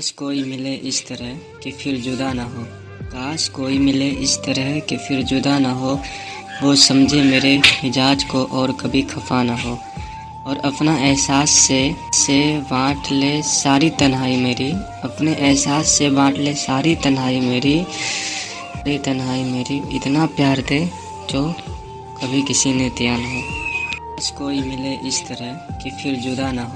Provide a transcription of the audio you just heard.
काश कोई मिले इस तरह कि फिर जुदा ना हो। काश कोई मिले इस तरह कि फिर जुदा ना हो, वो समझे मेरे मिजाज को और कभी खफा ना हो। और अपना एहसास से से बांट ले सारी तन्हाई मेरी। अपने एहसास से बांट ले सारी तन्हाई मेरी। सारी तन्हाई मेरी। इतना प्यार दे जो कभी किसी ने दिया ना हो। काश कोई मिले इस तरह कि फिर जुदा ना हो।